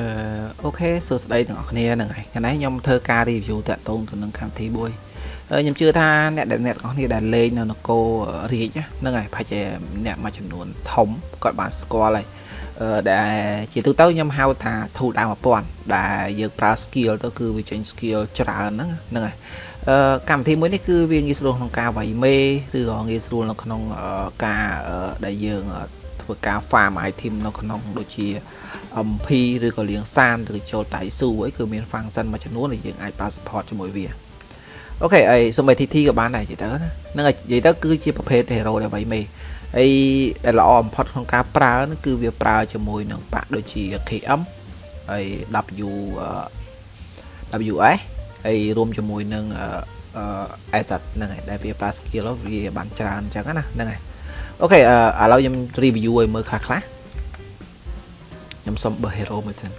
អឺអូខេសួស្តីទាំងអស់គ្នាហ្នឹងហើយថ្ងៃនេះខ្ញុំធ្វើការ review តាក់ទងទៅនឹងកម្មវិធីមួយខ្ញុំជឿថាអ្នកដែលអ្នកទាំងអស់គ្នាដែលលេងនៅនគររាជហ្នឹងហើយប្រហែលជាអ្នកមួយចំនួនធំគាត់បានស្គាល់ហើយអឺដែលជាទូទៅខ្ញុំហៅថា tool ដើម1000ដែលយើងប្រើ skill ទៅគឺវាចេញ skill ច្រើនហ្នឹងហ្នឹងហើយអឺកម្មវិធីមួយនេះគឺវាងាយស្រួលក្នុងការវាយមេឬក៏ងាយស្រួលនៅក្នុងការដែលយើងធ្វើការ farm item នៅក្នុងដូចជា MP ឬក៏លៀងសានឬចូលតៃស៊ូអីគឺមាន function មួយចំនួនដែលយើងអាចប្រើ support ជាមួយវាអូខេអីសូម្បី TT ក៏បានដែរនិយាយទៅណាហ្នឹងហើយនិយាយទៅគឺជាប្រភេទ hero ដែលវៃមេហើយដែលល្អបំផុតក្នុងការប្រើហ្នឹងគឺវាប្រើជាមួយនឹងបាក់ដូចជា KM ហើយ W WS ហើយរួមជាមួយនឹង asset ហ្នឹងហើយដែលវាប្រើ skill វាបានច្រើនអញ្ចឹងណាហ្នឹងហើយអូខេឥឡូវខ្ញុំ review ឲ្យមើលខ្លះខ្លះ ខ្ញុំសុំបើ hero មួយសិន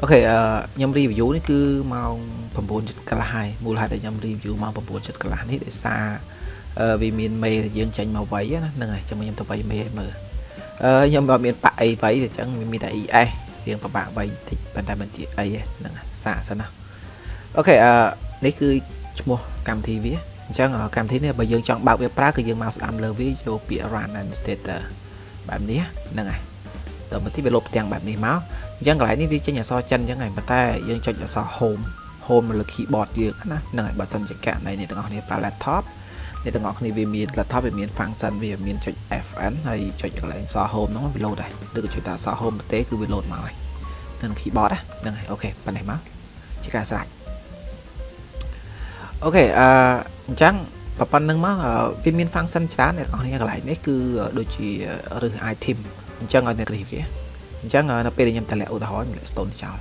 អូខេអឺខ្ញុំ review នេះគឺម៉ោង9:00កន្លះហើយមូលហេតុដែលខ្ញុំ review ម៉ោង9:00កន្លះនេះដោយសារអឺវាមានមេយើងចេញមកវាយណាហ្នឹងហើយចាំខ្ញុំទៅវាយមេឲ្យមើលអឺខ្ញុំអត់មានបាក់អីវាយទេអញ្ចឹងមានតែ ES រៀងពិបាកវាយតិចប៉ុន្តែមិនជាអីទេហ្នឹងសាកសិនណាអូខេអឺនេះគឺឈ្មោះកម្មវិធីវាអញ្ចឹងកម្មវិធីនេះបើយើងចង់បើកវាប្រើគឺយើងមកស្ដាំលើវាយកពាក្យ run administrator បែបនេះហ្នឹងហើយ តើមកទីវាលុបទាំងបែបនេះមកអញ្ចឹងកន្លែងនេះវាចេញអក្សរចិនអញ្ចឹងហើយប៉ុន្តែយើងចុចអក្សរ home home នៅលើ keyboard យើងណាហ្នឹងហើយបើសិនជាករណីអ្នកទាំងអស់គ្នាប្រើ laptop អ្នកទាំងអស់គ្នាវាមាន laptop វាមាន function វាមានចុច FN ហើយចុចកន្លែងអក្សរ home ហ្នឹងវា load ដែរឬក៏ចុចតែអក្សរ home ទេគឺវា load មកហើយនៅក្នុង keyboard ហ្នឹងហើយអូខេប៉ុណ្ណេះមកជាការស្រេចអូខេអឺអញ្ចឹងប៉ុណ្្នឹងមកវាមាន function ច្រើនអ្នកទាំងអស់គ្នាកន្លែងនេះគឺដូចជាឬ item អញ្ចឹងឲ្យអ្នករិះវាអញ្ចឹងនៅពេលដែលខ្ញុំតម្លាក់ឧទាហរណ៍ខ្ញុំលាក់ stone ចោល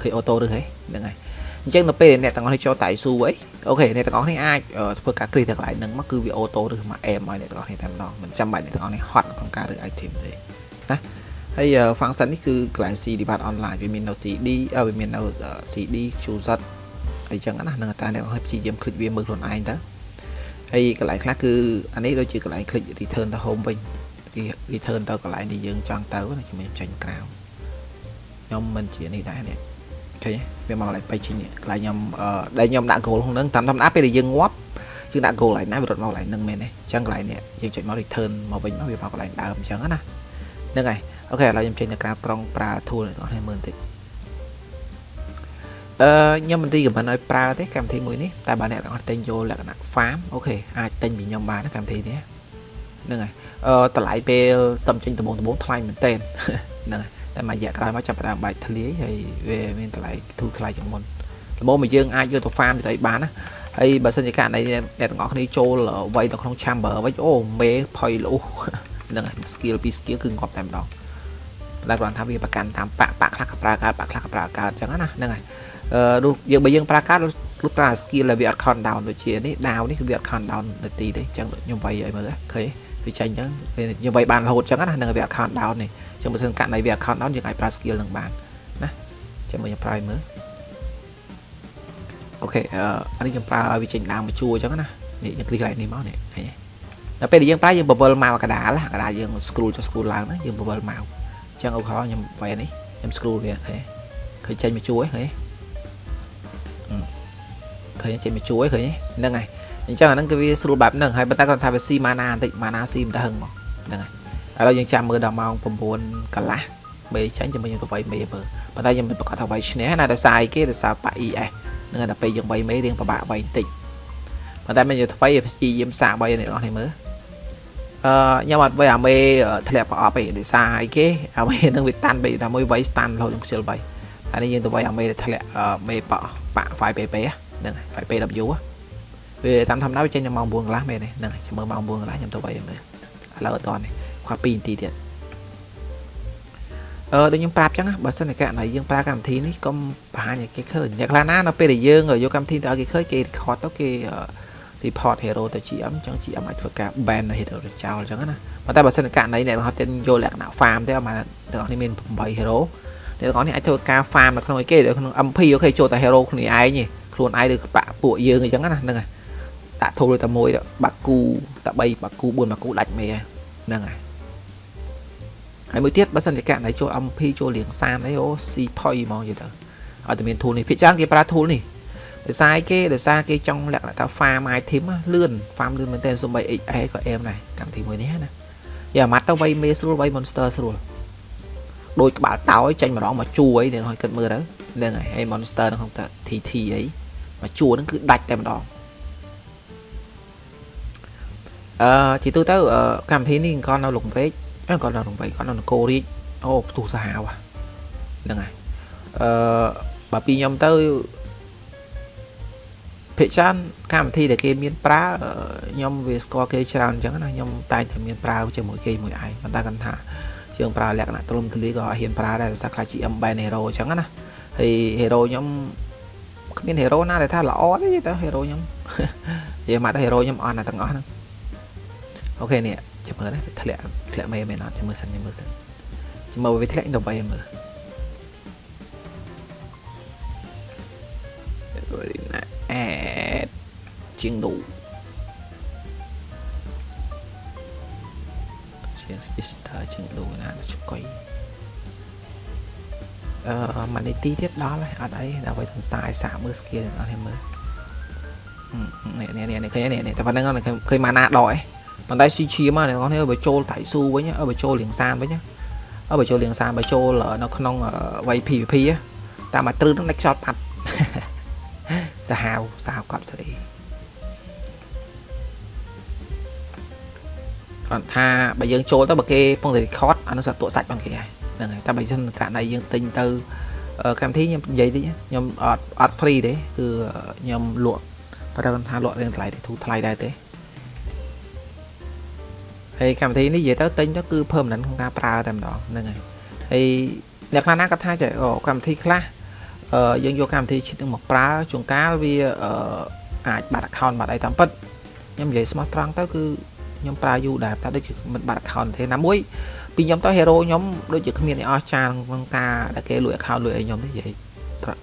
ឃើញអូតូឬហីហ្នឹងហើយអញ្ចឹងនៅពេលអ្នកទាំងអស់នេះចូលតៃស៊ូអីអូខេអ្នកទាំងអស់នេះអាចធ្វើការគ្រីទៅកន្លែងហ្នឹងមកគឺវាអូតូឬមកអែមឲ្យអ្នកទាំងអស់នេះតែម្ដងមិនចាំបាច់អ្នកទាំងអស់នេះហត់ក្នុងការរើ item ទេណាហើយ function នេះគឺកន្លែង C debug online វាមាននៅ CD វាមាននៅ CD QZ អីចឹងណានឹងតែអ្នកទាំងអស់នេះព្យាយាមคลิกវាមើលខ្លួនឯងទៅហើយកន្លែងខ្លះគឺអានេះដូចជាកន្លែង click return ទៅ home វិញ return ទៅកន្លែងដែលយើងចង់ទៅណាខ្ញុំចេញក្រៅខ្ញុំមិនជានេះដែរនេះឃើញវាមកកន្លែងបៃជីនេះកន្លែងខ្ញុំដែលខ្ញុំដាក់ goal ក្នុងហ្នឹងតាមធម្មតាពេលដែលយើងងាប់យើងដាក់ goal កន្លែងណាវារត់មកកន្លែងហ្នឹងមែនទេអញ្ចឹងកន្លែងនេះយើងចុចមក return មកវិញមកវាមកកន្លែងដើមអញ្ចឹងណាហ្នឹងហើយ okay ឥឡូវខ្ញុំចេញទៅក្រៅក្រុងប្រើ tool អ្នកនរមើលបន្តិចអឺខ្ញុំមិនទីកំមិនឲ្យប្រើទេកម្មវិធីមួយនេះតែបើអ្នកទាំងអស់ទិញយកលក្ខណៈ farm អូខេអាចទិញពីខ្ញុំបានកម្មវិធីនេះ ហ្នឹងហើយអឺតម្លៃពេលតំចេញដំបងដំបងថ្លៃមែនតើហ្នឹងហើយតែមួយរយៈក្រោយមកចាប់ផ្ដើមបែកធ្លាយហើយវាមានតម្លៃធូរថ្លៃជាងមុនល្មមមកយើងអាចយកទៅ farm ទៅអីបានណាហើយបើសិនជាករណីអ្នកទាំងអស់គ្នាចូលវាយនៅក្នុង chamber វិញអូមេផុយលុះហ្នឹងហើយ skill ពី skill គឺងាប់តែម្ដងតែគ្រាន់ថាវាប្រកាន់តាមបាក់បាក់ខ្លះក៏ប្រើកើតបាក់ខ្លះក៏ប្រើកើតអញ្ចឹងណាហ្នឹងហើយអឺនោះយើងបើយើងប្រើកើតលុះត្រា skill ដែលវាអត់ count down ដូចជានេះ down នេះគឺវាអត់ count down នាទីទេអញ្ចឹងខ្ញុំវាយឲ្យមើលឃើញ វាចេញអញ្ចឹងយើងវាយបានរហូតអញ្ចឹងណានឹងវា account down នេះអញ្ចឹងបើសិនករណីវា account down យើងអាចប្រើ skill នឹងបានណាចាំមើលខ្ញុំប្រើមើលអូខេអឺនេះខ្ញុំប្រើឲ្យវាចេញដើមមកជួអញ្ចឹងណានេះយើង click កន្លែងនេះមកនេះឃើញទេដល់ពេលដែលយើងប្រើយើងបវលមកកដាលកដាលយើង scroll ចុះ scroll ឡើងណាយើងបវលមកអញ្ចឹងឧទាហរណ៍ខ្ញុំវាយនេះខ្ញុំ scroll វាឃើញឃើញចេញមកជួឃើញឃើញចេញមកជួឃើញហ្នឹងហើយ អញ្ចឹងអាហ្នឹងគឺវាស្រួលបែបហ្នឹងហើយប៉ុន្តែគាត់ថាវាស៊ីម៉ាណាបន្តិចម៉ាណាស៊ីមិនទៅហឹងមកហ្នឹងហើយឥឡូវយើងចាំមើលដល់ម៉ោង9កន្លះមេចាញ់ជាមួយយើងទៅវាយមេមើលប៉ុន្តែយើងមិនប្រកាសថាវាយឈ្នះណាដោយសារអីគេដោយសារប៉ា ES ហ្នឹងហើយដល់ពេលយើងវាយមេរៀងពិបាកវាយបន្តិចប៉ុន្តែមិនយកថ្មីព្យាយាមសាកវាយអ្នកនរនេះមើលអឺខ្ញុំអត់វាយអាមេធ្លាក់ប្រអប់ទេដោយសារអីគេអាមេនឹងវាតាន់បីតែមួយវាយស្តាន់រហូតខ្ញុំខ្ជិលវាយអានេះយើងទៅវាយអាមេធ្លាក់មេប៉ប៉ 5PP ហ្នឹងហើយ 5PW វាតាមធម្មតាវាចេញនៅម៉ោង9កន្លះមែនទេហ្នឹងចាំមើលម៉ោង9កន្លះខ្ញុំទៅវាយមើលឥឡូវអត់តនេះគាត់2នាទីទៀតអឺដូចខ្ញុំប្រាប់ចឹងណាបើសិនតែករណីយើងប្រើកម្មវិធីនេះកុំបង្ហាញឲ្យគេឃើញអ្នកខ្លះណានៅពេលដែលយើងយកកម្មវិធីទៅឲ្យគេឃើញគេ record ទៅគេ report hero ទៅ GM ចឹង GM អាចធ្វើការ ban hero ទៅចោលចឹងណាប៉ុន្តែបើសិនតែករណីអ្នកហត់ទៀតយកលក្ខណៈ farm ទេអាទាំងអស់នេះមាន8 hero អ្នកទាំងអស់នេះអាចធ្វើការ farm នៅក្នុងអីគេក្នុង MP អូខេចូលតែ hero គ្នាឯងខ្លួនឯងឬបាក់ពួកយើងអញ្ចឹងណាហ្នឹងហើយ ដាក់ធូលតែមួយបាក់គូតែ3បាក់គូ4បាក់គូដាច់មេហ្នឹងហើយហើយមួយទៀតបើសិនជាករណីចូល MP ចូលលៀងសានអីអូស៊ីផុយហ្មងនិយាយទៅឲ្យតែមាន tool នេះភាគច្រើនគេប្រើ tool នេះដោយសារគេដោយសារគេចង់លក្ខណៈថា farm item លឿន farm លឿនមែនទែនសំបី XA ក៏អែមដែរកម្មវិធីមួយនេះណាយ៉ាម៉ាត់ទៅវៃមេស្រួលវៃ monster ស្រួលដូចក្បាលតោយចេញម្ដងមកជួអីនឹងឲ្យគិតមើលទៅហ្នឹងហើយហើយ monster នៅក្នុងតា TT អីមកជួហ្នឹងគឺដាច់តែម្ដង អឺជាទូទៅកម្មវិធីនេះក៏នៅលងពេកគាត់នៅរំវៃគាត់នៅនគររាជអូផ្ទុះសាហាវហ្នឹងហើយអឺបើពីខ្ញុំទៅភិកច្រើនកម្មវិធីដែលគេមានប្រើខ្ញុំវាស្គាល់គេច្រើនអញ្ចឹងណាខ្ញុំតែងតែមានប្រើជាមួយគេមួយឯងប៉ុន្តែគាត់ថាជើងប្រើលក្ខណៈទ្រមទលាក៏ហ៊ានប្រើដែរភាសាខ្លះ GM band hero អញ្ចឹងណាហើយ hero ខ្ញុំគ្មាន hero ណាដែលថាល្អទេទៅ hero ខ្ញុំនិយាយមកទៅ hero ខ្ញុំអត់ណាទាំងអស់ហ្នឹង អូខេនេះចាំមើលណាធ្លាក់ធ្លាក់មេមែនអត់ចាំមើលសិនចាំមើលសិនចាំមើលវាធ្លាក់ទៅបីមើលណាអេជាងដូជាង sister ជាងដូណាឆ្កុយអឺម៉ានីទីទៀតដល់ហើយអត់អីដល់ទៅទាំងសាយសាកមើល skill អត់ទេមើលនេះនេះនេះឃើញនេះតែប៉ុណ្្នឹងឃើញម៉ាណាដកឯង ប៉ុន្តែស៊ីឈាមណាអ្នកនរគ្នាបើចូលថៃស៊ូវិញបើចូលលៀងសានវិញបើចូលលៀងសានបើចូលនៅក្នុងវ័យ PVP តាមមកទ្រឹងនឹងដាច់ខ្យល់ប៉ាត់សាហាវសាហាវកប់សេរីគាត់ថាបើយើងចូលទៅបើគេពងតែ record អានោះសាក់តក់សាច់បងគេហើយហ្នឹងហើយតែបើមិនករណីយើងទិញទៅកម្មវិធីខ្ញុំនិយាយតិចខ្ញុំអត់អត់ free ទេគឺខ្ញុំលក់បើតែគាត់ថាលក់រៀងថ្លៃទេធូរថ្លៃដែរទេ ហើយកម្មវិធីនេះនិយាយទៅទិញទៅគឺ permanent ក្នុងការប្រើតែម្ដងហ្នឹងហើយហើយអ្នកខ្លះណាគាត់ថាចេះកម្មវិធីខ្លះអឺយើងយកកម្មវិធីឈិតនឹងមកប្រើជួនកាលវាអឺអាចបាត់ account បាត់អីតាមពិតខ្ញុំនិយាយស្មោះត្រង់ទៅគឺខ្ញុំប្រើយូរដែរតែដូចជាមិនបាត់ account ទេណាមួយពីខ្ញុំទៅ hero ខ្ញុំដូចជាគ្មានអីអស់ចានក្នុងការដែលគេលួច account លួចអីខ្ញុំទេនិយាយ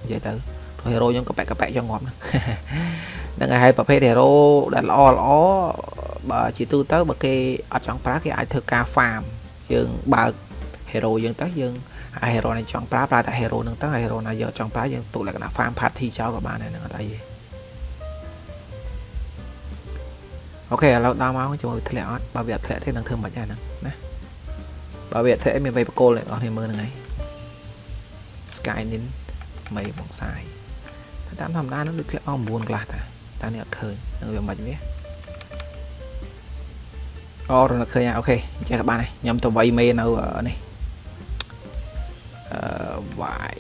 និយាយទៅព្រោះ hero ខ្ញុំកប៉ែកកប៉ែកយ៉ាងងាប់ហ្នឹងហើយប្រភេទ hero ដែលល្អល្អ បើជាទូទៅបើគេអត់ចង់ប្រើគេអាចធ្វើការ farm យើងបើក hero យើងទៅយើងអា hero này ចង់ប្រើប្រើតែ hero ហ្នឹងទៅហើយ hero ណាយកចង់ប្រើយើងទុកលក្ខណៈ farm party ចោលក៏បានដែរហ្នឹងអត់អីទេអូខេឥឡូវដល់មកជាមួយធ្លាក់អត់បើវាអត់ធ្លាក់ទេនឹងធ្វើមិនដែរហ្នឹងណាបើវាអត់ធ្លាក់មានវ័យបកគលអ្នកនរគ្នាមើលហ្នឹងហើយ Skynin មីបងសាយតាមធម្មតានឹងដូចធ្លាក់មក9កន្លះតាតែនេះអត់ឃើញនឹងវាមិនវា អូរនឹកឃើញអូខេអញ្ចឹងក៏បានហើយខ្ញុំទៅវៃមេនៅនេះអឺវាយ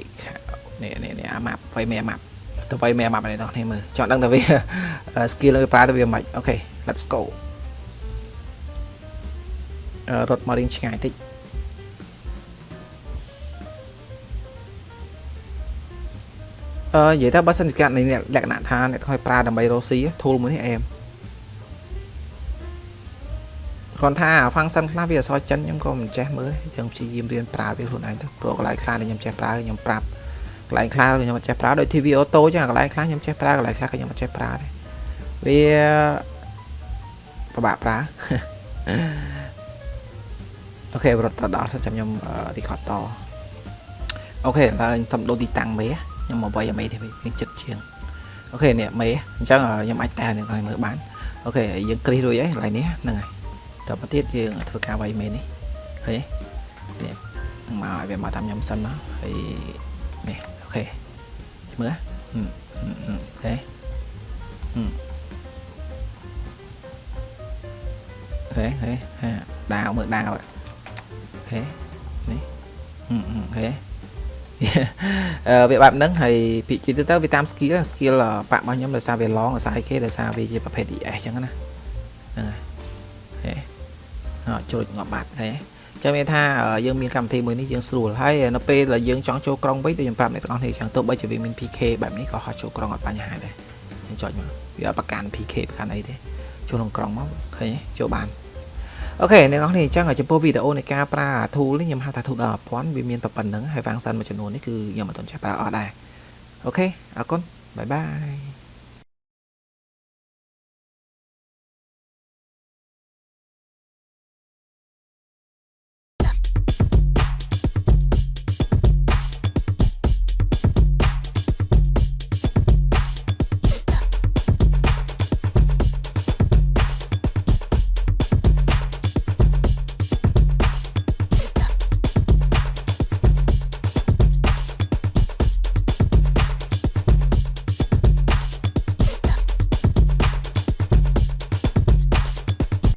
នេះនេះនេះអាម៉ាប់វៃមេអាម៉ាប់ទៅវៃមេអាម៉ាប់នេះដល់គ្នាមើលចង់ដឹងថាវា skill លើប្រើទៅវាមិនអូខេ let's go រត់មករៀងឆ្ងាយតិចអឺនិយាយទៅបើសិនជាកាត់នៃលក្ខណៈថាអ្នកខ້ອຍប្រើដើម្បីរកស៊ី tool មួយនេះអែម គ្រាន់ថា function ខ្លះវាអក្សរចិនខ្ញុំក៏មិនចេះមើលយើងព្យាយាមរៀនប្រើវាខ្លួនឯងទៅព្រោះកន្លែងខ្លះដែលខ្ញុំចេះប្រើខ្ញុំប្រាប់កន្លែងខ្លះខ្ញុំមិនចេះប្រើដូច TV auto ចឹងកន្លែងខ្លះខ្ញុំចេះប្រើកន្លែងខ្លះក៏ខ្ញុំមិនចេះប្រើដែរវាពិបាកប្រើអូខេរត់ទៅដល់សិនចាំខ្ញុំ record តអូខេឥឡូវខ្ញុំសុំដូរទីតាំងមេខ្ញុំមកវាយអាមេទេវាចិត្តជាងអូខេនេះមេអញ្ចឹងខ្ញុំអាចតែនឹងមើលបានអូខេយើងគ្រីសរួចហើយកន្លែងនេះហ្នឹងហើយ តទៅទៀតយើងធ្វើការវាយមេនេះឃើញទេនេះមកឲ្យវាមកតាមខ្ញុំសិនមកហើយនេះអូខេមើលអូខេអូខេអូខេហាដាវមើលដាវអូខេនេះអូខេអឺវាបែបហ្នឹងហើយពីជាទៅទៅវាតាម skill skill បាក់របស់ខ្ញុំដោយសារវា long ដោយសារអីគេដោយសារវាជាប្រភេទ ES អញ្ចឹងណាហ្នឹងហើយ ជ្រួចងាប់បាត់ហើយចាំមានថាយើងមានកម្មវិធីមួយនេះយើងស្រួលហើយនៅពេលដែលយើងចង់ចូលក្រុងវិញដូចខ្ញុំប្រាប់អ្នកទាំងអស់គ្នាចឹងទោះបីជាវាមាន PK បែបនេះក៏ហោះចូលក្រុងអត់បញ្ហាដែរយើងចុចមកវាអត់ប្រកាន់ PK ប្រកាន់អីទេចូលក្នុងក្រុងមកឃើញចូលបានអូខេអ្នកនរគ្នាអញ្ចឹងចំពោះវីដេអូនៃការប្រើ tool នេះខ្ញុំហៅថា tool ដល់1000វាមានតែប៉ុណ្្នឹងហើយ function មួយចំនួននេះគឺខ្ញុំមិនទាន់ចេះប្រើអត់ដែរអូខេអរគុណបាយបាយ